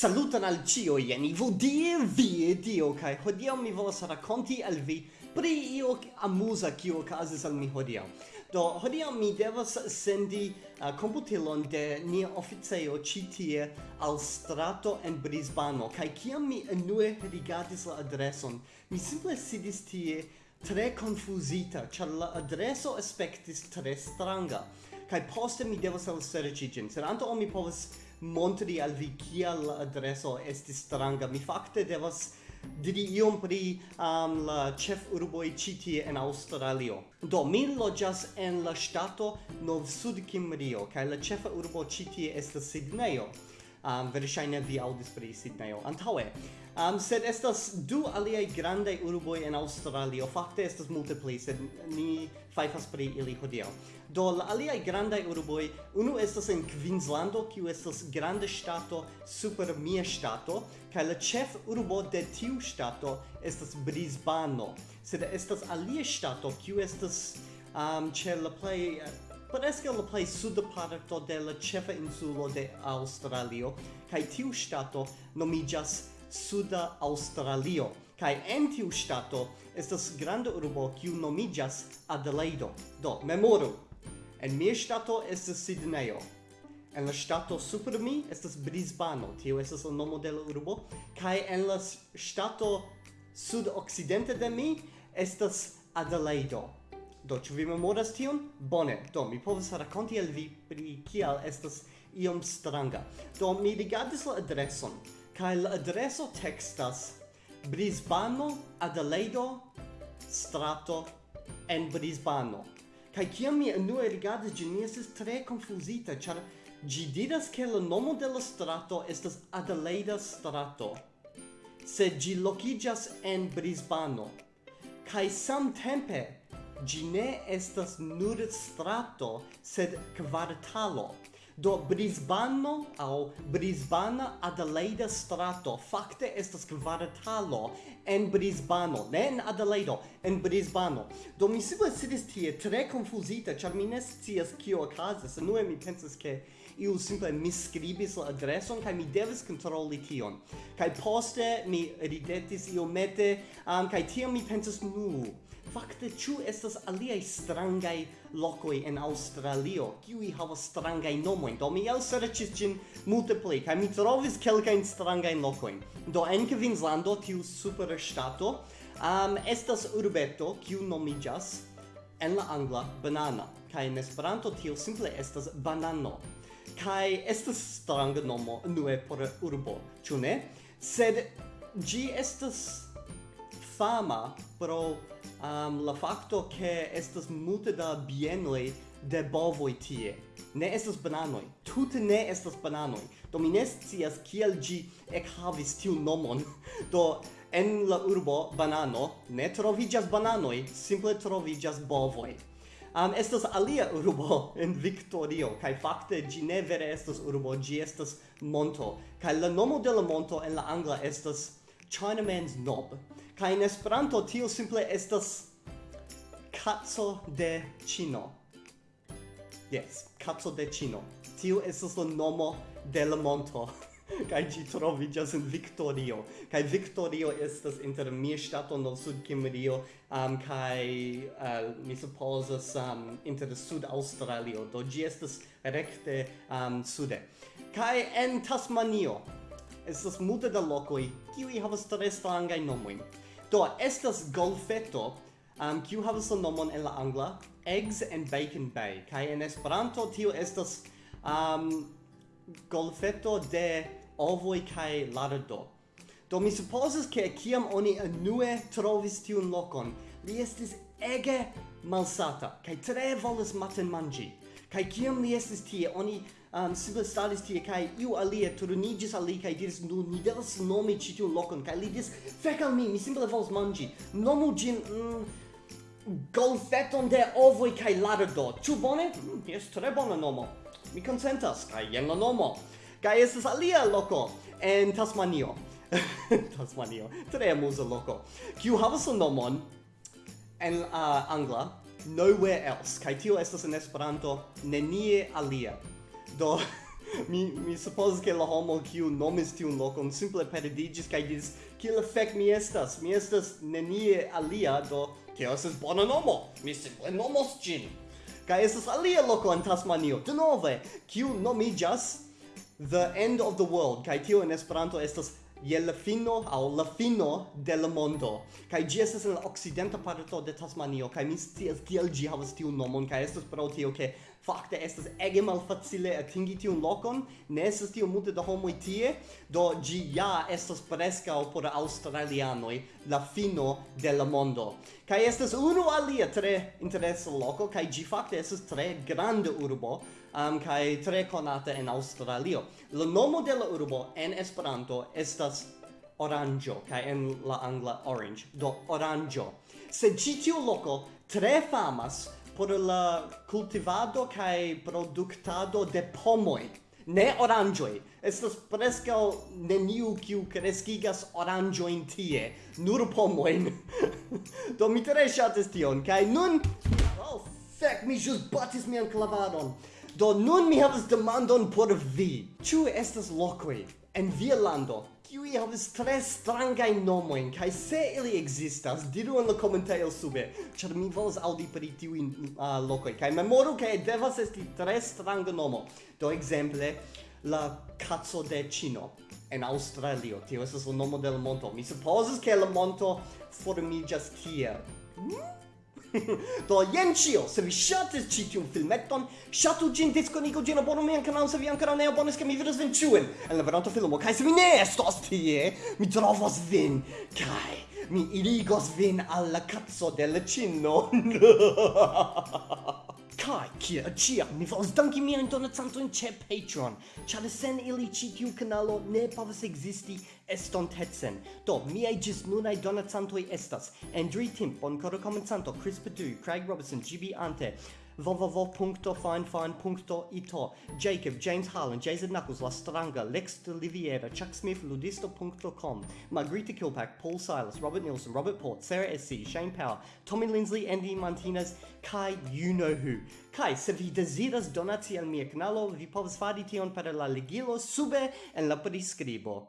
Salutan al cio, jen Ivo die vie dio, kai hodiau mi volas racconti al vi pri io amusa kio okazis al mi hodiau. Do, hodiau mi devas sendi uh, computilon de nia oficejo ci tie al strato en Brisbano, kai kiam mi enue rigardis la adreson, mi simple sidis tie tre confusita, char la adreso aspectis tre stranga kai poste mi devas al serĉi ĝin sed antaŭ mi povas montri al vi kia la adreso estis stranga mi fakte devas diri iom pri um, la ĉef urboj ĉi tie en Aŭstralio. Do mi loĝas en la ŝtato Nov Sud Kimrio kaj la ĉefa urbo ĉi tie estas Sidnejo um, verŝajne vi aŭdis pri Sidnejo antaŭe. Um, sed estas du aliaj grandaj urboj en Aŭstralio, fakte estas multe pli, sed ni fajfas pri ili hodiaŭ. Do la aliaj grandaj urboj, unu estas en Queenslando, kiu estas granda ŝtato super mia ŝtato, kaj la ĉef urbo de tiu ŝtato estas Brisbano, sed estas alia ŝtato kiu estas um, ĉe la plej Bonesca la plej suda parto de la ĉefa insulo de Aŭstralio kaj tiu ŝtato nomiĝas Suda Aŭstralio kai en tiu stato estas granda urbo kiu nomiĝas Adelaido. Do memoru. En mia stato estas Sydneyo. En la stato super mi estas Brisbano, tio estas la nomo de la urbo, kai en la ŝtato sudokcidente de mi estas Adelaido. Do, ĉu vi memoras tion? Bone, do mi povas rakonti al vi pri kial estas iom stranga. Do, mi rigardis la adreson, kaj la adreso tekstas Brisbano, Adelaido, strato en Brisbano. Kaj kiam mi unue rigardis ĝin, mi estis tre konfuzita, ĉar ĝi diras ke la nomo de la strato estas Adelaida strato, sed ĝi lokiĝas en Brisbano. Kaj samtempe gi ne estas nur strato, sed kvartalo. Do Brisbano au Brisbana Adelaida strato fakte estas kvartalo en Brisbano, ne en Adelaido, en Brisbano. Do mi simple sidis tie tre confusita, ĉar mi ne scias kio okazas. Unue mi pensas ke iu simple miscribis la adreson kaj mi devis kontroli tion kaj poste mi ridetis iomete um, kaj tiam mi pensis nu Fakte, ĉu estas aliaj strangaj lokoj en Aŭstralio, kiuj havas strangajn nomojn? Do mi elserĉis ĝin multe pli, kaj mi trovis kelkajn strangajn lokojn. Do en Kvinslando, tiu superŝtato, um, estas urbeto kiu nomiĝas en la angla banana, kaj en Esperanto tio simple estas banano kai estas stranga nomo nue por urbo, ĉu ne? Sed ĝi estas fama pro um, la fakto ke estas multe da bienoj de bovoj tie. Ne estas bananoj, tute ne estas bananoj. Do mi ne scias kiel ĝi ekhavis tiun nomon. Do en la urbo banano ne troviĝas bananoj, simple troviĝas bovoj um, estas alia urbo en Victorio, kai fakte gi ne vere estas urbo, gi estas monto, kai la nomo de la monto en la angla estas Chinaman's Knob, kai in Esperanto tio simple estas Katso de Chino. Yes, Katso de Chino. Tio estas la nomo de la monto. Kai ĝi troviĝas en Viktorio. Kaj Viktorio estas inter mia ŝtato nord sud Kimrio um, kai uh, mi supozas um, inter sud australio do ĝi estas rekte um, sude. Kai en Tasmanio estas multe da lokoj kiuj havas tre strangajn nomojn. Do estas golfeto um, kiu havas la nomon en la angla Eggs and Bacon Bay. Kai en Esperanto tio estas um, golfeto de ovoi kai lardo. Do mi supposes ke kiam oni anue trovis tiun lokon, li estis ege malsata, kai tre volas maten mangi. Kai kiam li estis tie, oni um, simple staris tie, kai iu alia turunigis al li, kai diris, nu, ni devas nomi ĉi tiun lokon, kai li diris, "Fek al mi, mi simple volas mangi, nomu gin, mm, golfeton de ovoi kai lardo. Ĉu bone? Mm, jes tre bona nomo. Mi konsentas, kaj jen la nomo kai estas alia loko en Tasmanio. Tasmanio, tre amuza loko, kiu havas la nomon en uh, angla Nowhere Else, kai tio estas en Esperanto nenie alia. Do mi mi suppose che la homo kiu nomis tiun lokon simple perdigis kaj diris kiel fek mi estas? Mi estas nenie alia. Do ke estas bona nomo? Mi simple nomos ĝin. Kaj estas alia loko en Tasmanio. Denove kiu nomiĝas the end of the world. Kai tio en esperanto estas je la fino au la fino del mondo. Kai gi estas en la occidenta parto de Tasmanio. Kai mi scias kiel gi havas tiun nomon. Kai estas pro tio ke fakte estas ege malfacile atingi tiun lokon. Ne estas tiom multe da homoj tie do gi ja estas preskaŭ por aŭstralianoj la fino de la mondo. Kai estas unu alia tre interesa loco, kai gi fakte estas tre grande urbo, um, kai tre konata en Australio. La nomo de la urbo en Esperanto estas oranjo, kai en la angla orange, do oranjo. Se ci tiu loco tre famas por la cultivado kai productado de pomoi ne orangioi. Estas prescau neniu kiu crescigas orangioin tie, nur pomoin. Do mi tre shatis tion, kai nun... Oh, fec, mi jus batis mian clavadon. Do nun mi havas demandon por vi. Ĉu estas lokoj en via lando, kiui havas tre strangajn nomojn, kaj se ili ekzistas, diru en la komentejo sube, ĉar mi volas aŭdi pri tiuj uh, lokoj. Kaj memoru, ke devas esti tre stranga nomo. Do ekzemple, la kaco de Ĉino en Aŭstralio. Tio estas la nomo de la monto. Mi supozas, ke la monto formiĝas tiel. Hmm? Do jen ĉio, se vi ŝatis ĉi tiun filmeton, ŝatu ĝin, diskonigu ĝin, abonu mian kanalon se vi ankoraŭ ne abonis, ke mi vidos vin ĉiujn en la venonta filmo. Kaj se vi ne estos tie, mi trovos vin kaj mi irigos vin al la kaco de la ĉino. Kai, kia chia, mi volas danki mian in ĉe Patreon, ĉar sen ili ĉi tiu kanalo ne povas existi estontetsen. Do, miei gis nunai donatsantoi estas Andrew Timp, boncoro comenzanto, Chris Padu, Craig Robertson, GB Ante, www.finefine.ito, Jacob, James Harlan, Jason Knuckles, La Stranga, Lex de Liviera, Chuck Smith, Ludisto.com, Margarita Kilpack, Paul Silas, Robert Nielsen, Robert Port, Sarah SC, Shane Power, Tommy Lindsley, Andy Martinez, Kai You Know Who. Kai, se vi desiras donati al mia canalo, vi povas fari tion per la ligilo sube en la prescribo.